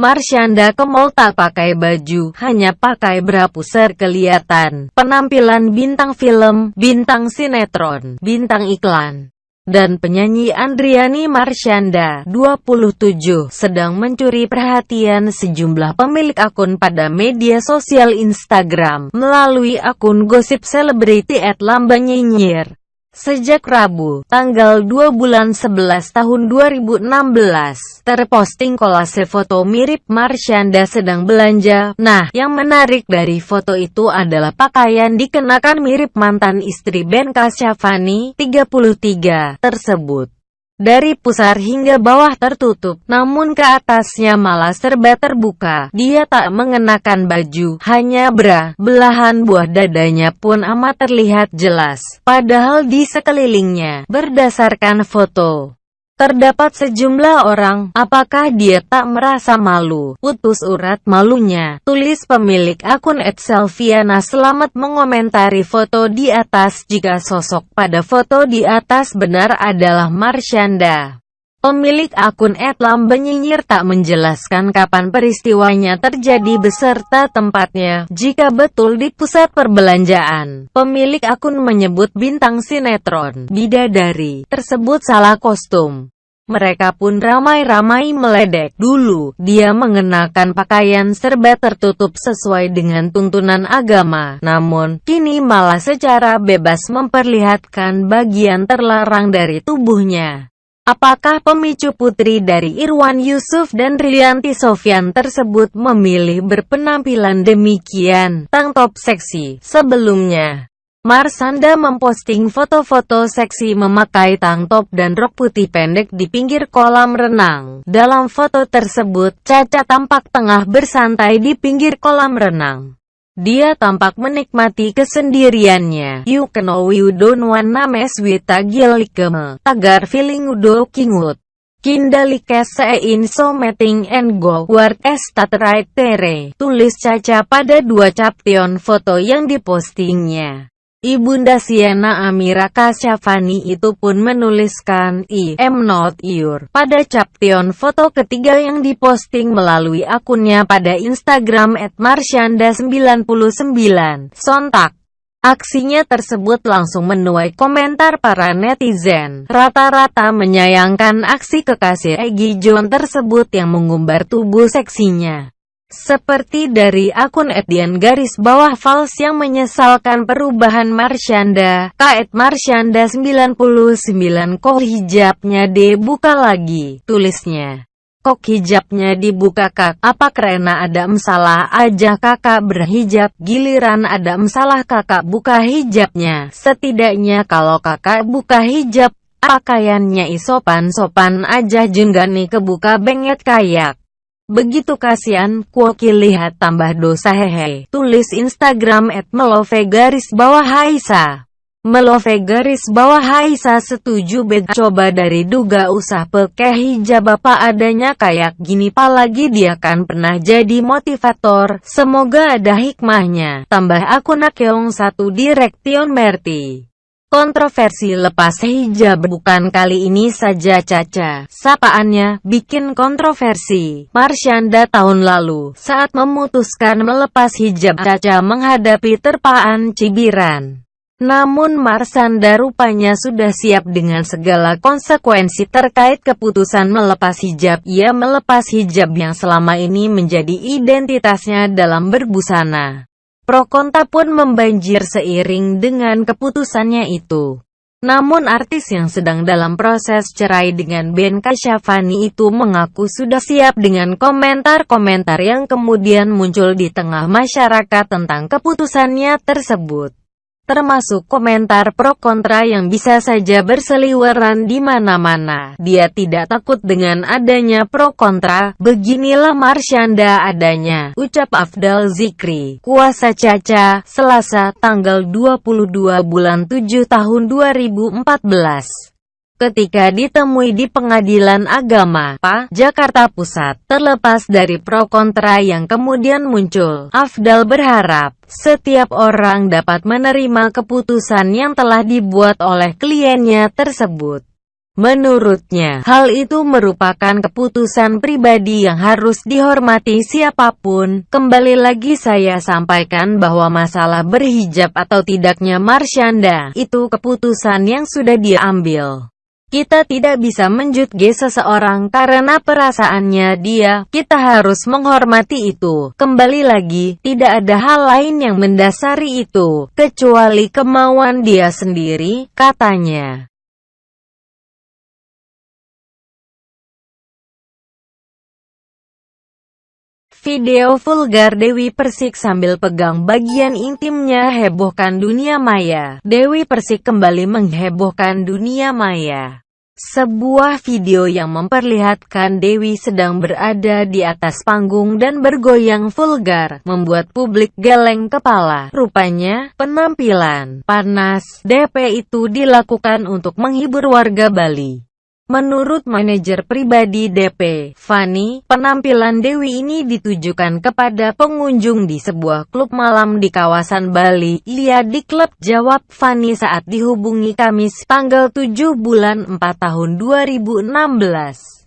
Marsyanda ke mall tak pakai baju, hanya pakai bra pusar kelihatan. Penampilan bintang film, bintang sinetron, bintang iklan dan penyanyi Andriani Marsyanda, 27, sedang mencuri perhatian sejumlah pemilik akun pada media sosial Instagram melalui akun gosip selebriti @lambanyinyir. Sejak Rabu, tanggal 2 bulan 11 tahun 2016, terposting kolase foto mirip Marsyanda sedang belanja. Nah, yang menarik dari foto itu adalah pakaian dikenakan mirip mantan istri Ben Kasyafani, 33, tersebut dari pusar hingga bawah tertutup, namun ke atasnya malah serba terbuka. Dia tak mengenakan baju, hanya bra, belahan buah dadanya pun amat terlihat jelas. Padahal di sekelilingnya, berdasarkan foto, Terdapat sejumlah orang, apakah dia tak merasa malu? Putus urat malunya, tulis pemilik akun @selviana selamat mengomentari foto di atas jika sosok pada foto di atas benar adalah Marsyanda. Pemilik akun @lambenyinyir tak menjelaskan kapan peristiwanya terjadi beserta tempatnya. Jika betul di pusat perbelanjaan, pemilik akun menyebut bintang sinetron Bidadari tersebut salah kostum. Mereka pun ramai-ramai meledek. Dulu, dia mengenakan pakaian serba tertutup sesuai dengan tuntunan agama. Namun, kini malah secara bebas memperlihatkan bagian terlarang dari tubuhnya. Apakah pemicu putri dari Irwan Yusuf dan Rianti Sofyan tersebut memilih berpenampilan demikian, tang top seksi, sebelumnya? Marsanda memposting foto-foto seksi memakai tank top dan rok putih pendek di pinggir kolam renang. Dalam foto tersebut, Caca tampak tengah bersantai di pinggir kolam renang. Dia tampak menikmati kesendiriannya. You know you don't wanna mess with gilikeme. Tagar feeling udo kingut. Kindalike sein so meeting and go work estat right tere. Tulis Caca pada dua caption foto yang dipostingnya. Ibunda Siena Amira Kasyafani itu pun menuliskan I am not your pada caption foto ketiga yang diposting melalui akunnya pada Instagram @marsyanda99. Sontak. Aksinya tersebut langsung menuai komentar para netizen. Rata-rata menyayangkan aksi kekasih Egi John tersebut yang mengumbar tubuh seksinya. Seperti dari akun Edian garis bawah Fals yang menyesalkan perubahan Marsyanda, Kaet Marsyanda 99 kok hijabnya dibuka lagi, tulisnya. Kok hijabnya dibuka kak, apa karena ada masalah aja kakak berhijab, giliran ada masalah kakak buka hijabnya, setidaknya kalau kakak buka hijab, pakaiannya isopan-sopan aja nih kebuka benget kayak. Begitu kasihan, Kuoki lihat tambah dosa hehe. Tulis Instagram at melove garis bawah Haisa. Melove garis bawah Haisa setuju bed coba dari duga usah pakai hijab apa adanya kayak gini palagi dia kan pernah jadi motivator. Semoga ada hikmahnya. Tambah akun Akeong satu Direktion Merti. Kontroversi lepas hijab bukan kali ini saja Caca. Sapaannya, bikin kontroversi. Marsyanda tahun lalu, saat memutuskan melepas hijab Caca menghadapi terpaan cibiran. Namun Marsanda rupanya sudah siap dengan segala konsekuensi terkait keputusan melepas hijab. Ia melepas hijab yang selama ini menjadi identitasnya dalam berbusana. Pro kontra pun membanjir seiring dengan keputusannya itu. Namun artis yang sedang dalam proses cerai dengan Ben Kasyafani itu mengaku sudah siap dengan komentar-komentar yang kemudian muncul di tengah masyarakat tentang keputusannya tersebut termasuk komentar pro kontra yang bisa saja berseliweran di mana-mana. Dia tidak takut dengan adanya pro kontra, beginilah Marsyanda adanya, ucap Afdal Zikri, kuasa Caca, Selasa, tanggal 22 bulan 7 tahun 2014 ketika ditemui di Pengadilan Agama, PA, Jakarta Pusat. Terlepas dari pro kontra yang kemudian muncul, Afdal berharap, setiap orang dapat menerima keputusan yang telah dibuat oleh kliennya tersebut. Menurutnya, hal itu merupakan keputusan pribadi yang harus dihormati siapa pun. Kembali lagi saya sampaikan bahwa masalah berhijab atau tidaknya Marsyanda, itu keputusan yang sudah diambil. Kita tidak bisa menjudge seseorang karena perasaannya dia, kita harus menghormati itu. Kembali lagi, tidak ada hal lain yang mendasari itu, kecuali kemauan dia sendiri, katanya. Video vulgar Dewi Persik sambil pegang bagian intimnya hebohkan dunia maya. Dewi Persik kembali menghebohkan dunia maya. Sebuah video yang memperlihatkan Dewi sedang berada di atas panggung dan bergoyang vulgar, membuat publik geleng kepala. Rupanya, penampilan panas DP itu dilakukan untuk menghibur warga Bali. Menurut manajer pribadi DP, Fanny, penampilan Dewi ini ditujukan kepada pengunjung di sebuah klub malam di kawasan Bali. Lihat di klub jawab Fanny saat dihubungi Kamis tanggal 7 bulan 4 tahun 2016.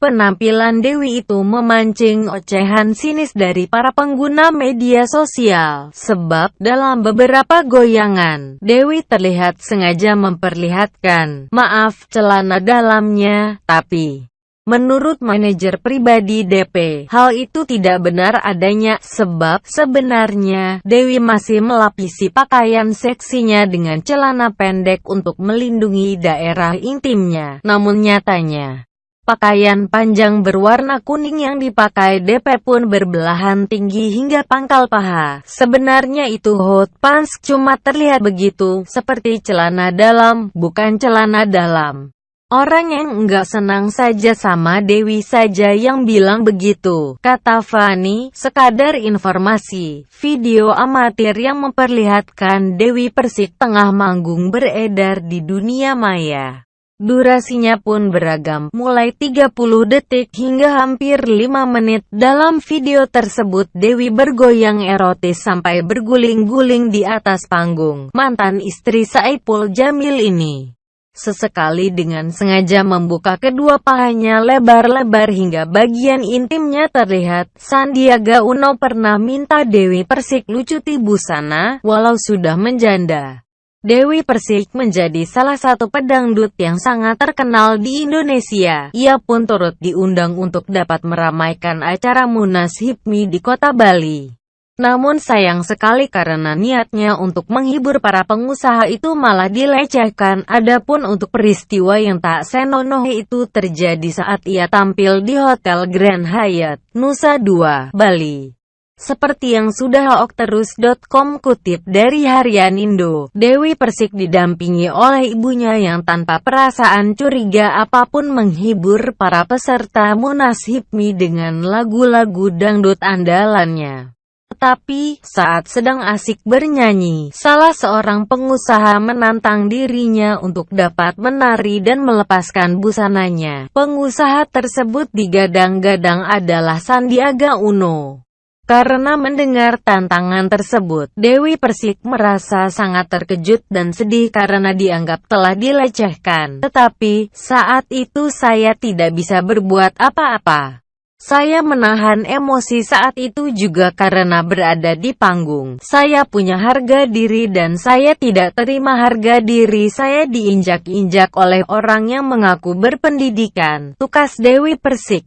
Penampilan Dewi itu memancing ocehan sinis dari para pengguna media sosial, sebab dalam beberapa goyangan, Dewi terlihat sengaja memperlihatkan, maaf, celana dalamnya, tapi... Menurut manajer pribadi DP, hal itu tidak benar adanya, sebab sebenarnya Dewi masih melapisi pakaian seksinya dengan celana pendek untuk melindungi daerah intimnya. Namun nyatanya, Pakaian panjang berwarna kuning yang dipakai DP pun berbelahan tinggi hingga pangkal paha. Sebenarnya itu hot pants, cuma terlihat begitu, seperti celana dalam, bukan celana dalam. Orang yang enggak senang saja sama Dewi saja yang bilang begitu, kata Fani, sekadar informasi. Video amatir yang memperlihatkan Dewi Persik tengah manggung beredar di dunia maya. Durasinya pun beragam, mulai 30 detik hingga hampir 5 menit. Dalam video tersebut, Dewi bergoyang erotis sampai berguling-guling di atas panggung. Mantan istri Saipul Jamil ini sesekali dengan sengaja membuka kedua pahanya lebar-lebar hingga bagian intimnya terlihat. Sandiaga Uno pernah minta Dewi Persik lucuti busana, walau sudah menjanda. Dewi Persik menjadi salah satu pedangdut yang sangat terkenal di Indonesia. Ia pun turut diundang untuk dapat meramaikan acara Munas HIPMI di kota Bali. Namun sayang sekali karena niatnya untuk menghibur para pengusaha itu malah dilecehkan. Adapun untuk peristiwa yang tak senonoh itu terjadi saat ia tampil di Hotel Grand Hyatt, Nusa Dua, Bali. Seperti yang sudah okterus.com kutip dari Harian Indo, Dewi Persik didampingi oleh ibunya yang tanpa perasaan curiga apa pun menghibur para peserta Munas HIPMI dengan lagu-lagu dangdut andalannya. Tetapi, saat sedang asik bernyanyi, salah seorang pengusaha menantang dirinya untuk dapat menari dan melepaskan busananya. Pengusaha tersebut digadang-gadang adalah Sandiaga Uno. Karena mendengar tantangan tersebut, Dewi Persik merasa sangat terkejut dan sedih karena dianggap telah dilecehkan. Tetapi, saat itu saya tidak bisa berbuat apa-apa. Saya menahan emosi saat itu juga karena berada di panggung. Saya punya harga diri dan saya tidak terima harga diri saya diinjak-injak oleh orang yang mengaku berpendidikan. Tukas Dewi Persik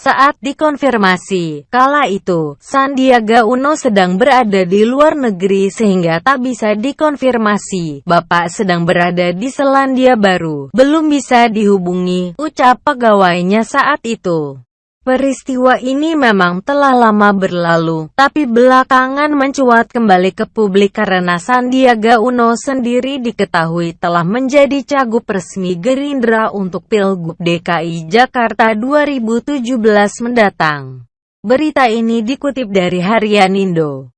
saat dikonfirmasi, kala itu, Sandiaga Uno sedang berada di luar negeri sehingga tak bisa dikonfirmasi. Bapak sedang berada di Selandia Baru, belum bisa dihubungi, ucap pegawainya saat itu. Peristiwa ini memang telah lama berlalu, tapi belakangan mencuat kembali ke publik karena Sandiaga Uno sendiri diketahui telah menjadi cagup resmi Gerindra untuk Pilgub DKI Jakarta 2017 mendatang. Berita ini dikutip dari Harian Indo.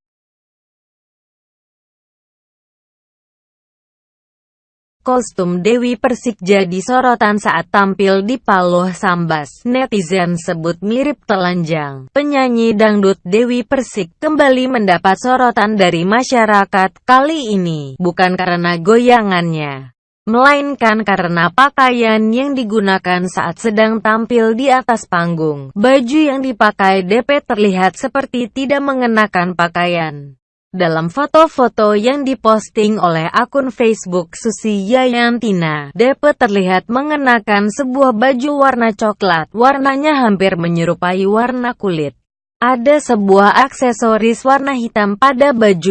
Kostum Dewi Persik jadi sorotan saat tampil di Paloh Sambas. Netizen sebut mirip telanjang. Penyanyi dangdut Dewi Persik kembali mendapat sorotan dari masyarakat kali ini, bukan karena goyangannya. melainkan karena pakaian yang digunakan saat sedang tampil di atas panggung. Baju yang dipakai DP terlihat seperti tidak mengenakan pakaian. Dalam foto-foto yang diposting oleh akun Facebook Susi Yayantina, Depe terlihat mengenakan sebuah baju warna coklat, warnanya hampir menyerupai warna kulit. Ada sebuah aksesoris warna hitam pada baju